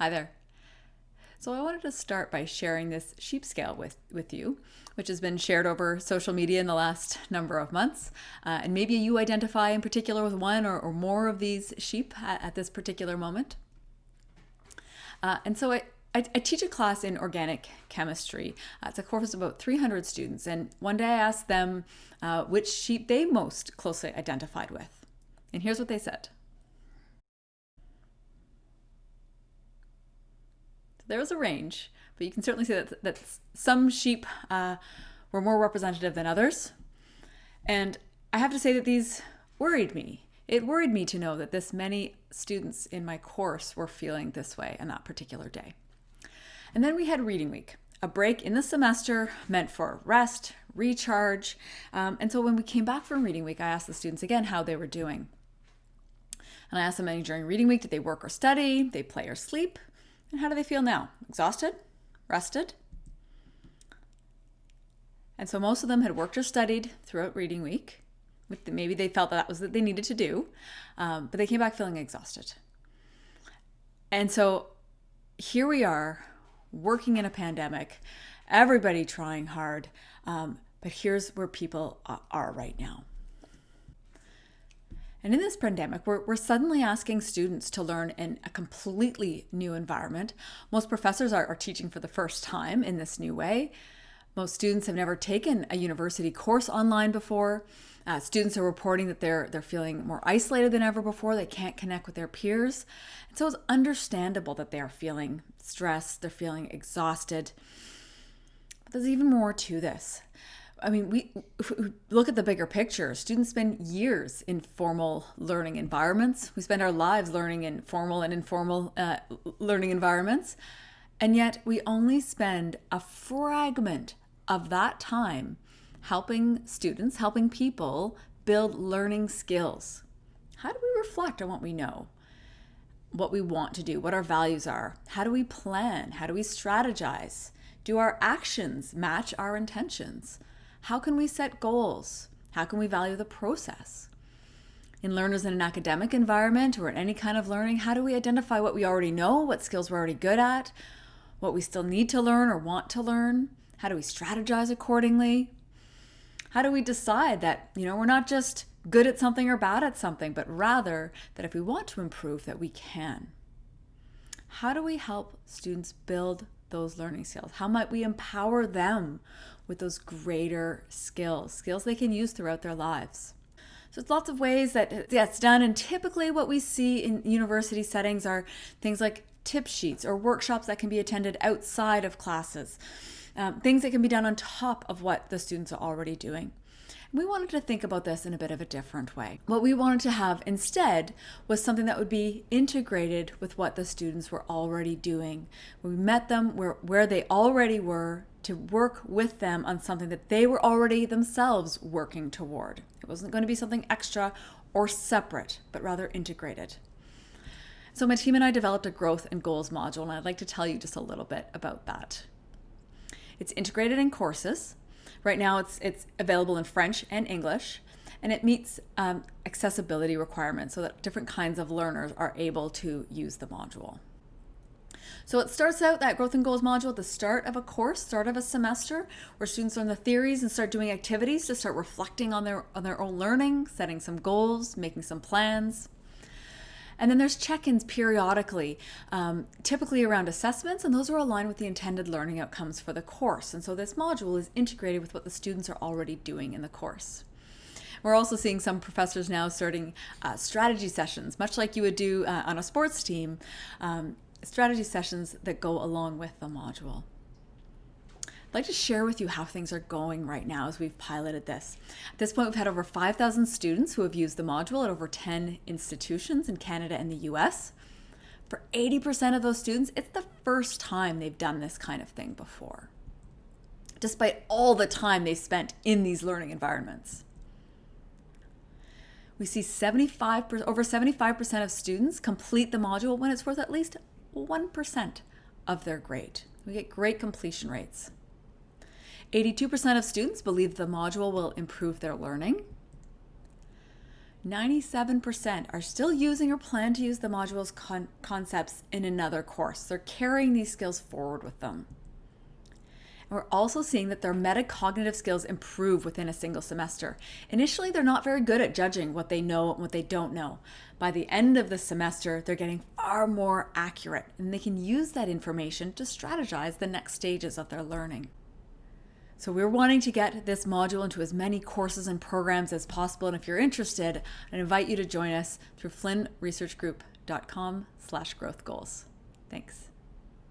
Hi there. So I wanted to start by sharing this sheep scale with, with you, which has been shared over social media in the last number of months. Uh, and maybe you identify in particular with one or, or more of these sheep at, at this particular moment. Uh, and so I, I, I, teach a class in organic chemistry. Uh, it's a course of about 300 students. And one day I asked them uh, which sheep they most closely identified with. And here's what they said. There was a range, but you can certainly see that, that some sheep uh, were more representative than others. And I have to say that these worried me. It worried me to know that this many students in my course were feeling this way on that particular day. And then we had reading week, a break in the semester meant for rest, recharge. Um, and so when we came back from reading week, I asked the students again how they were doing. And I asked them during reading week, did they work or study? They play or sleep? And how do they feel now? Exhausted? Rested? And so most of them had worked or studied throughout reading week. Maybe they felt that that was what they needed to do, um, but they came back feeling exhausted. And so here we are working in a pandemic, everybody trying hard, um, but here's where people are right now. And in this pandemic, we're, we're suddenly asking students to learn in a completely new environment. Most professors are, are teaching for the first time in this new way. Most students have never taken a university course online before. Uh, students are reporting that they're they're feeling more isolated than ever before. They can't connect with their peers, and so it's understandable that they are feeling stressed. They're feeling exhausted. But there's even more to this. I mean, we look at the bigger picture. Students spend years in formal learning environments. We spend our lives learning in formal and informal uh, learning environments. And yet we only spend a fragment of that time helping students, helping people build learning skills. How do we reflect on what we know? What we want to do, what our values are? How do we plan? How do we strategize? Do our actions match our intentions? How can we set goals? How can we value the process? In learners in an academic environment or in any kind of learning, how do we identify what we already know, what skills we're already good at, what we still need to learn or want to learn? How do we strategize accordingly? How do we decide that, you know, we're not just good at something or bad at something, but rather that if we want to improve that we can? How do we help students build those learning skills? How might we empower them with those greater skills, skills they can use throughout their lives? So it's lots of ways that that's done. And typically what we see in university settings are things like tip sheets or workshops that can be attended outside of classes, um, things that can be done on top of what the students are already doing. We wanted to think about this in a bit of a different way. What we wanted to have instead was something that would be integrated with what the students were already doing. We met them where, where they already were to work with them on something that they were already themselves working toward. It wasn't going to be something extra or separate, but rather integrated. So my team and I developed a growth and goals module, and I'd like to tell you just a little bit about that. It's integrated in courses, Right now it's, it's available in French and English, and it meets um, accessibility requirements so that different kinds of learners are able to use the module. So it starts out that growth and goals module at the start of a course, start of a semester, where students learn the theories and start doing activities to start reflecting on their on their own learning, setting some goals, making some plans. And then there's check-ins periodically, um, typically around assessments, and those are aligned with the intended learning outcomes for the course. And so this module is integrated with what the students are already doing in the course. We're also seeing some professors now starting uh, strategy sessions, much like you would do uh, on a sports team, um, strategy sessions that go along with the module. I'd like to share with you how things are going right now as we've piloted this. At this point, we've had over 5,000 students who have used the module at over 10 institutions in Canada and the US. For 80% of those students, it's the first time they've done this kind of thing before, despite all the time they spent in these learning environments. We see 75 over 75% of students complete the module when it's worth at least 1% of their grade. We get great completion rates. 82% of students believe the module will improve their learning. 97% are still using or plan to use the module's con concepts in another course. They're carrying these skills forward with them. And we're also seeing that their metacognitive skills improve within a single semester. Initially, they're not very good at judging what they know and what they don't know. By the end of the semester, they're getting far more accurate and they can use that information to strategize the next stages of their learning. So we're wanting to get this module into as many courses and programs as possible. And if you're interested, I invite you to join us through flynnresearchgroup.com slash growth goals. Thanks.